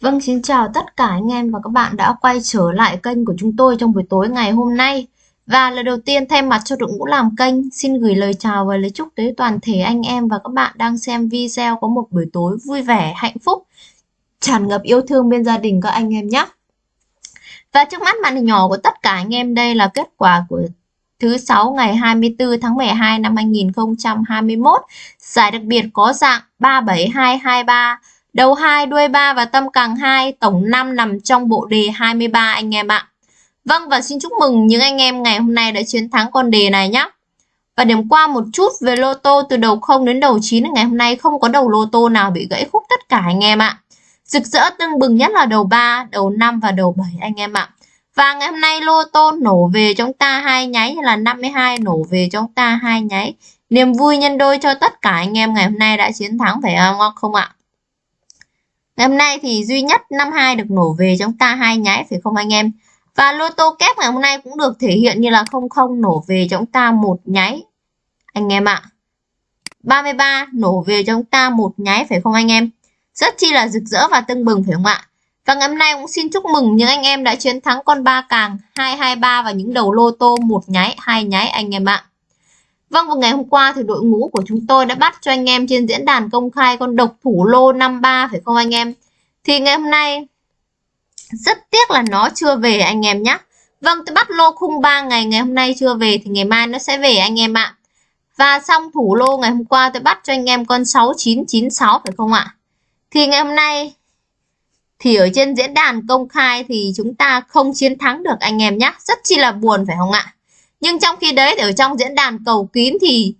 Vâng, xin chào tất cả anh em và các bạn đã quay trở lại kênh của chúng tôi trong buổi tối ngày hôm nay. Và lần đầu tiên thay mặt cho đội ngũ làm kênh, xin gửi lời chào và lời chúc tới toàn thể anh em và các bạn đang xem video có một buổi tối vui vẻ, hạnh phúc, tràn ngập yêu thương bên gia đình các anh em nhé. Và trước mắt màn hình nhỏ của tất cả anh em đây là kết quả của thứ sáu ngày 24 tháng 12 năm 2021. Giải đặc biệt có dạng 37223 Đầu 2, đuôi 3 và tâm càng 2, tổng 5 nằm trong bộ đề 23 anh em ạ. Vâng và xin chúc mừng những anh em ngày hôm nay đã chiến thắng con đề này nhé. Và điểm qua một chút về lô tô từ đầu 0 đến đầu 9 ngày hôm nay không có đầu lô tô nào bị gãy khúc tất cả anh em ạ. Rực rỡ tưng bừng nhất là đầu 3, đầu 5 và đầu 7 anh em ạ. Và ngày hôm nay lô tô nổ về chúng ta hai nháy là 52 nổ về chúng ta hai nháy. Niềm vui nhân đôi cho tất cả anh em ngày hôm nay đã chiến thắng phải không, ạ? Ngày hôm nay thì duy nhất 52 được nổ về chúng ta hai nháy phải không anh em? Và lô tô kép ngày hôm nay cũng được thể hiện như là 00 nổ về chúng ta một nháy. Anh em ạ. 33 nổ về chúng ta một nháy phải không anh em? Rất chi là rực rỡ và tưng bừng phải không ạ? Và ngày hôm nay cũng xin chúc mừng những anh em đã chiến thắng con ba càng 223 và những đầu lô tô một nháy, hai nháy anh em ạ. Vâng, vào ngày hôm qua thì đội ngũ của chúng tôi đã bắt cho anh em trên diễn đàn công khai con độc thủ lô 53 phải không anh em? Thì ngày hôm nay rất tiếc là nó chưa về anh em nhé. Vâng, tôi bắt lô khung 3 ngày, ngày hôm nay chưa về thì ngày mai nó sẽ về anh em ạ. Và xong thủ lô ngày hôm qua tôi bắt cho anh em con 6996 phải không ạ? Thì ngày hôm nay thì ở trên diễn đàn công khai thì chúng ta không chiến thắng được anh em nhé. Rất chi là buồn phải không ạ? Nhưng trong khi đấy ở trong diễn đàn cầu kín thì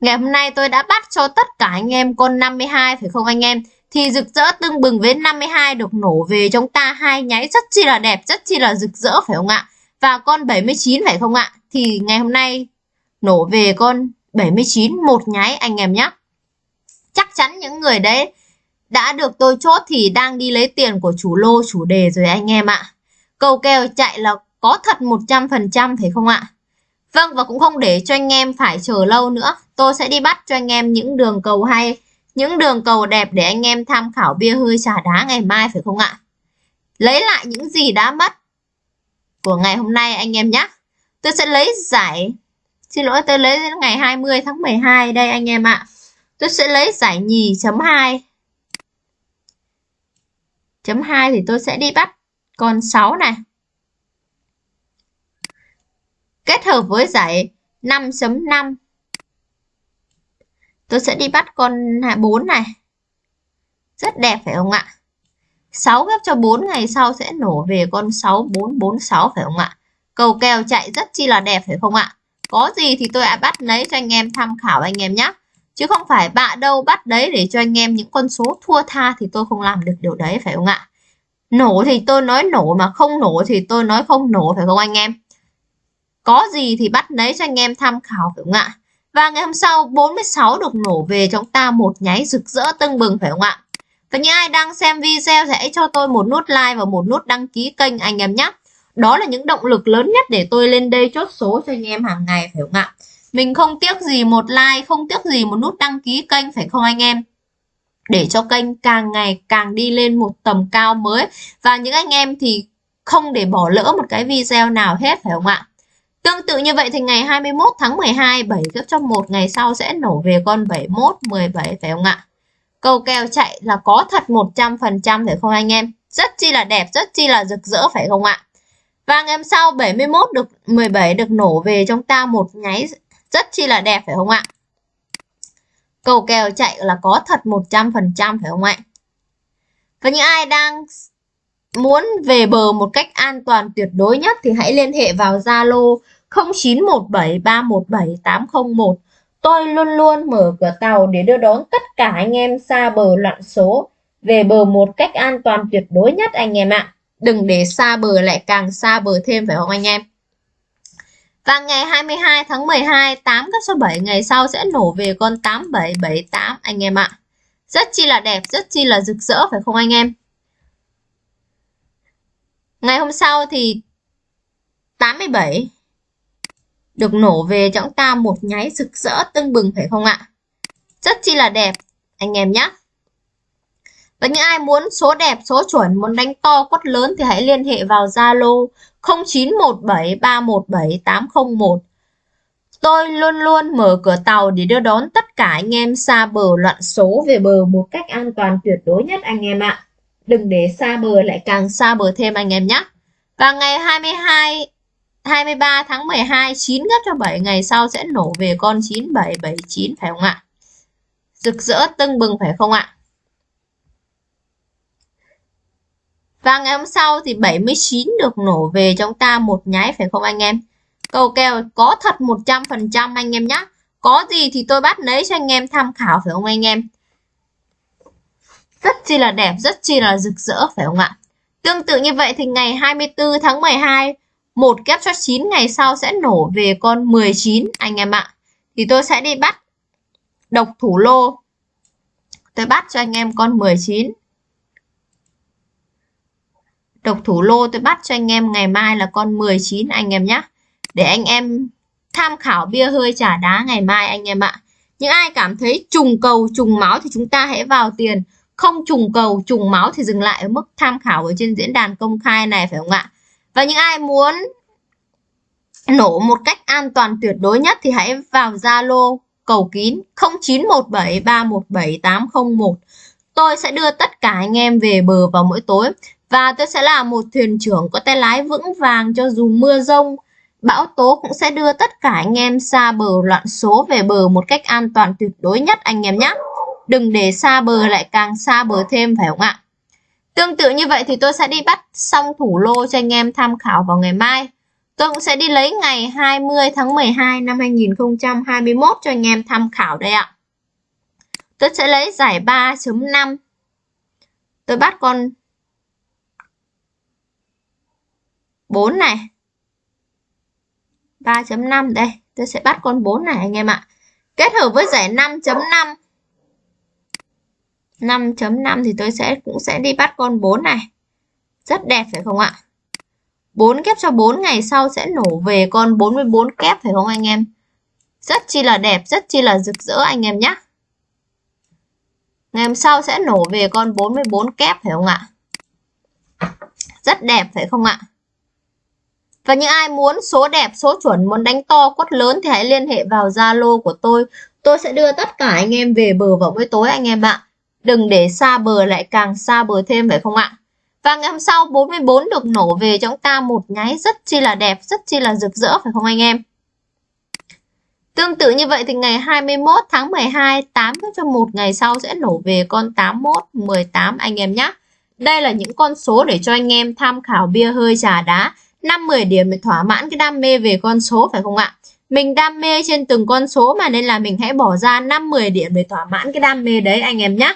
ngày hôm nay tôi đã bắt cho tất cả anh em con 52 phải không anh em? Thì rực rỡ tưng bừng với 52 được nổ về chúng ta hai nháy rất chi là đẹp, rất chi là rực rỡ phải không ạ? Và con 79 phải không ạ? Thì ngày hôm nay nổ về con 79 một nháy anh em nhé. Chắc chắn những người đấy đã được tôi chốt thì đang đi lấy tiền của chủ lô chủ đề rồi anh em ạ. Cầu kèo chạy là có thật 100% phải không ạ? Vâng và cũng không để cho anh em phải chờ lâu nữa. Tôi sẽ đi bắt cho anh em những đường cầu hay, những đường cầu đẹp để anh em tham khảo bia hơi trà đá ngày mai phải không ạ? Lấy lại những gì đã mất của ngày hôm nay anh em nhé. Tôi sẽ lấy giải, xin lỗi tôi lấy đến ngày 20 tháng 12 đây anh em ạ. Tôi sẽ lấy giải nhì chấm 2. Chấm 2 thì tôi sẽ đi bắt con 6 này kết hợp với giải 5.5 tôi sẽ đi bắt con 4 này. Rất đẹp phải không ạ? 6 ghép cho 4 ngày sau sẽ nổ về con 6446 phải không ạ? Cầu kèo chạy rất chi là đẹp phải không ạ? Có gì thì tôi đã bắt lấy cho anh em tham khảo anh em nhé chứ không phải bạ đâu bắt đấy để cho anh em những con số thua tha thì tôi không làm được điều đấy phải không ạ? Nổ thì tôi nói nổ mà không nổ thì tôi nói không nổ phải không anh em? Có gì thì bắt lấy cho anh em tham khảo phải không ạ? Và ngày hôm sau 46 được nổ về chúng ta một nháy rực rỡ tưng bừng phải không ạ? Và những ai đang xem video thì hãy cho tôi một nút like và một nút đăng ký kênh anh em nhé. Đó là những động lực lớn nhất để tôi lên đây chốt số cho anh em hàng ngày phải không ạ? Mình không tiếc gì một like, không tiếc gì một nút đăng ký kênh phải không anh em? Để cho kênh càng ngày càng đi lên một tầm cao mới. Và những anh em thì không để bỏ lỡ một cái video nào hết phải không ạ? Tương tự như vậy thì ngày 21 tháng 12, 7 gấp cho 1 ngày sau sẽ nổ về con 71, 17 phải không ạ? Cầu kèo chạy là có thật 100% phải không anh em? Rất chi là đẹp, rất chi là rực rỡ phải không ạ? Và ngày hôm sau 71 được 17 được nổ về trong ta một nháy rất chi là đẹp phải không ạ? Cầu kèo chạy là có thật 100% phải không ạ? Và những ai đang muốn về bờ một cách an toàn tuyệt đối nhất thì hãy liên hệ vào Zalo 0917317801. Tôi luôn luôn mở cửa tàu để đưa đón tất cả anh em xa bờ loạn số về bờ một cách an toàn tuyệt đối nhất anh em ạ. Đừng để xa bờ lại càng xa bờ thêm phải không anh em? Và ngày 22 tháng 12, 8 các số 7 ngày sau sẽ nổ về con 8778 anh em ạ. Rất chi là đẹp, rất chi là rực rỡ phải không anh em? Ngày hôm sau thì 87 được nổ về chúng ta một nháy rực rỡ tưng bừng phải không ạ? Rất chi là đẹp anh em nhé. Và những ai muốn số đẹp, số chuẩn, muốn đánh to, quất lớn thì hãy liên hệ vào Zalo 0917317801. Tôi luôn luôn mở cửa tàu để đưa đón tất cả anh em xa bờ loạn số về bờ một cách an toàn tuyệt đối nhất anh em ạ. Đừng để xa bờ lại càng xa bờ thêm anh em nhé. Và ngày 22 23 tháng 12 9 gấp cho 7 ngày sau sẽ nổ về con 9779 phải không ạ? Rực rỡ tưng bừng phải không ạ? Và ngày hôm sau thì 79 được nổ về trong ta một nháy phải không anh em? Cầu kèo có thật 100% anh em nhé. Có gì thì tôi bắt lấy cho anh em tham khảo phải không anh em? Rất chi là đẹp, rất chi là rực rỡ phải không ạ? Tương tự như vậy thì ngày 24 tháng 12 một kép cho 9 ngày sau sẽ nổ về con 19 anh em ạ. Thì tôi sẽ đi bắt độc thủ lô. Tôi bắt cho anh em con 19. Độc thủ lô tôi bắt cho anh em ngày mai là con 19 anh em nhé. Để anh em tham khảo bia hơi trả đá ngày mai, anh em ạ. Những ai cảm thấy trùng cầu, trùng máu thì chúng ta hãy vào tiền. Không trùng cầu, trùng máu thì dừng lại ở mức tham khảo ở trên diễn đàn công khai này, phải không ạ? Và những ai muốn nổ một cách an toàn tuyệt đối nhất thì hãy vào Zalo cầu kín 0917317801. Tôi sẽ đưa tất cả anh em về bờ vào mỗi tối và tôi sẽ là một thuyền trưởng có tay lái vững vàng cho dù mưa rông, bão tố cũng sẽ đưa tất cả anh em xa bờ loạn số về bờ một cách an toàn tuyệt đối nhất anh em nhé. Đừng để xa bờ lại càng xa bờ thêm phải không ạ? Tương tự như vậy thì tôi sẽ đi bắt xong thủ lô cho anh em tham khảo vào ngày mai. Tôi cũng sẽ đi lấy ngày 20 tháng 12 năm 2021 cho anh em tham khảo đây ạ. Tôi sẽ lấy giải 3.5. Tôi bắt con 4 này. 3.5 đây. Tôi sẽ bắt con 4 này anh em ạ. Kết hợp với giải 5.5. 5.5 thì tôi sẽ cũng sẽ đi bắt con 4 này. Rất đẹp phải không ạ? 4 kép cho 4 ngày sau sẽ nổ về con 44 kép phải không anh em? Rất chi là đẹp, rất chi là rực rỡ anh em nhé. Ngày hôm sau sẽ nổ về con 44 kép phải không ạ? Rất đẹp phải không ạ? Và những ai muốn số đẹp, số chuẩn, muốn đánh to, quất lớn thì hãy liên hệ vào Zalo của tôi. Tôi sẽ đưa tất cả anh em về bờ vào buổi tối anh em ạ. Đừng để xa bờ lại càng xa bờ thêm phải không ạ? Và ngày hôm sau 44 được nổ về cho chúng ta một nháy rất chi là đẹp, rất chi là rực rỡ phải không anh em? Tương tự như vậy thì ngày 21 tháng 12, 8 cho một ngày sau sẽ nổ về con 81, 18 anh em nhé. Đây là những con số để cho anh em tham khảo bia hơi trà đá. 5-10 điểm để thỏa mãn cái đam mê về con số phải không ạ? Mình đam mê trên từng con số mà nên là mình hãy bỏ ra 5-10 điểm để thỏa mãn cái đam mê đấy anh em nhé.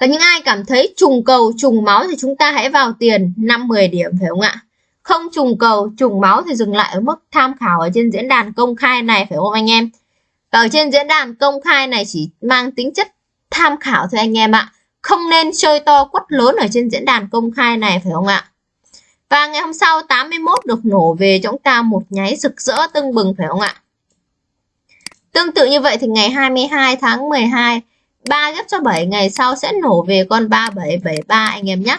Và những ai cảm thấy trùng cầu, trùng máu thì chúng ta hãy vào tiền 5-10 điểm phải không ạ? Không trùng cầu, trùng máu thì dừng lại ở mức tham khảo ở trên diễn đàn công khai này phải không anh em? Và ở trên diễn đàn công khai này chỉ mang tính chất tham khảo thôi anh em ạ. Không nên chơi to quất lớn ở trên diễn đàn công khai này phải không ạ? Và ngày hôm sau 81 được nổ về cho chúng ta một nháy rực rỡ tưng bừng phải không ạ? Tương tự như vậy thì ngày 22 tháng 12 3 ghép cho 7 ngày sau sẽ nổ về con 3773 anh em nhé.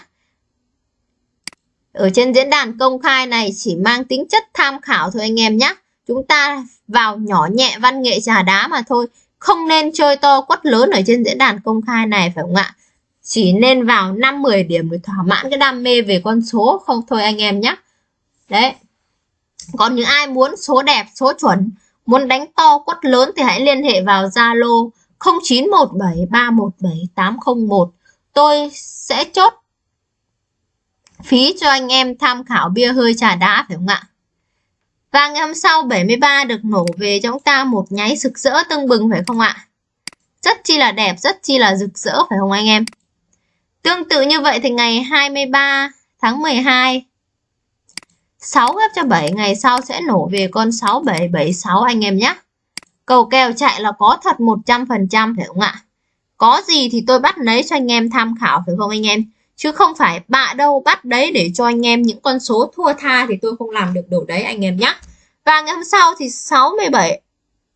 Ở trên diễn đàn công khai này chỉ mang tính chất tham khảo thôi anh em nhé. Chúng ta vào nhỏ nhẹ văn nghệ trà đá mà thôi. Không nên chơi to quất lớn ở trên diễn đàn công khai này phải không ạ? Chỉ nên vào 5-10 điểm để thỏa mãn cái đam mê về con số không thôi anh em nhé. Đấy. Còn những ai muốn số đẹp, số chuẩn, muốn đánh to quất lớn thì hãy liên hệ vào Zalo 0917317801 tôi sẽ chốt phí cho anh em tham khảo bia hơi trà đá phải không ạ? Và ngày hôm sau 73 được nổ về cho chúng ta một nháy rực rỡ tưng bừng phải không ạ? Rất chi là đẹp, rất chi là rực rỡ phải không anh em? Tương tự như vậy thì ngày 23 tháng 12 6 gấp cho 7 ngày sau sẽ nổ về con 6776 anh em nhé. Cầu kèo chạy là có thật 100% phải không ạ? Có gì thì tôi bắt lấy cho anh em tham khảo phải không anh em? Chứ không phải bạ đâu bắt đấy để cho anh em những con số thua tha thì tôi không làm được điều đấy anh em nhé. Và ngày hôm sau thì 67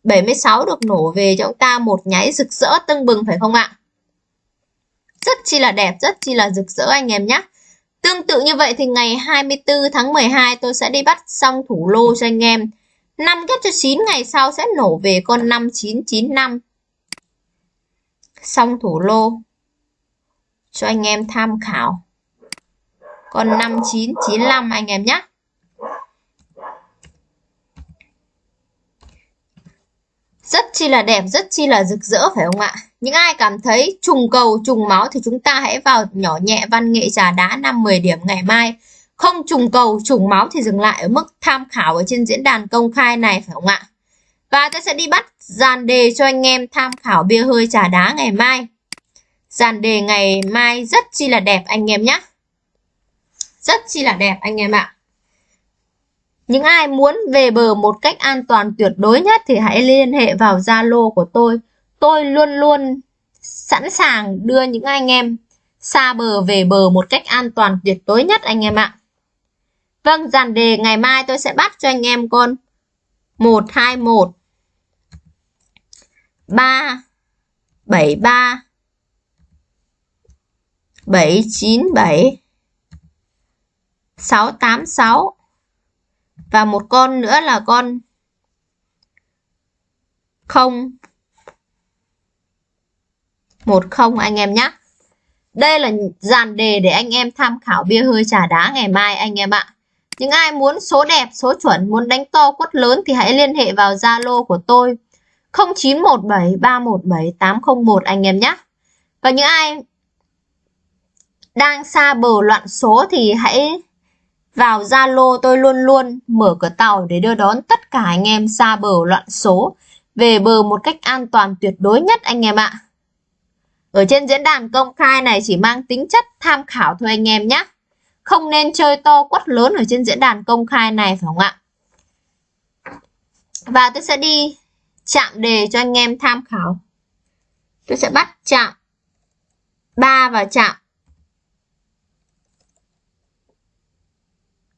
76 được nổ về cho chúng ta một nháy rực rỡ tưng bừng phải không ạ? rất chi là đẹp, rất chi là rực rỡ anh em nhé. Tương tự như vậy thì ngày 24 tháng 12 tôi sẽ đi bắt xong thủ lô cho anh em. 5 ghép cho 9 ngày sau sẽ nổ về con 5995. Xong thủ lô cho anh em tham khảo. Con 5995 anh em nhé. Rất chi là đẹp, rất chi là rực rỡ phải không ạ? Những ai cảm thấy trùng cầu, trùng máu thì chúng ta hãy vào nhỏ nhẹ văn nghệ trà đá 5-10 điểm ngày mai. Không trùng cầu, trùng máu thì dừng lại ở mức tham khảo ở trên diễn đàn công khai này phải không ạ? Và tôi sẽ đi bắt dàn đề cho anh em tham khảo bia hơi trà đá ngày mai. Dàn đề ngày mai rất chi là đẹp anh em nhé. Rất chi là đẹp anh em ạ. Những ai muốn về bờ một cách an toàn tuyệt đối nhất thì hãy liên hệ vào Zalo của tôi. Tôi luôn luôn sẵn sàng đưa những anh em xa bờ về bờ một cách an toàn tuyệt đối nhất anh em ạ. Vâng, dàn đề ngày mai tôi sẽ bắt cho anh em con. 121 3 73 797 686 và một con nữa là con không. Một không anh em nhé đây là dàn đề để anh em tham khảo bia hơi trà đá ngày mai anh em ạ những ai muốn số đẹp, số chuẩn, muốn đánh to quất lớn thì hãy liên hệ vào Zalo của tôi 0917 317 801 anh em nhé và những ai đang xa bờ loạn số thì hãy vào Zalo tôi luôn luôn mở cửa tàu để đưa đón tất cả anh em xa bờ loạn số về bờ một cách an toàn tuyệt đối nhất anh em ạ. Ở trên diễn đàn công khai này chỉ mang tính chất tham khảo thôi anh em nhé. Không nên chơi to quất lớn ở trên diễn đàn công khai này, phải không ạ? Và tôi sẽ đi chạm đề cho anh em tham khảo. Tôi sẽ bắt chạm 3 và chạm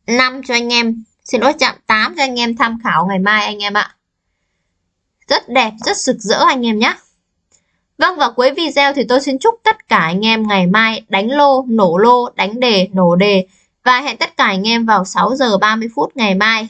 5 cho anh em xin lỗi, chạm 8 cho anh em tham khảo ngày mai, anh em ạ rất đẹp, rất rực rỡ anh em nhé Vâng và cuối video thì tôi xin chúc tất cả anh em ngày mai đánh lô, nổ lô, đánh đề, nổ đề và hẹn tất cả anh em vào 6 giờ 30 phút ngày mai.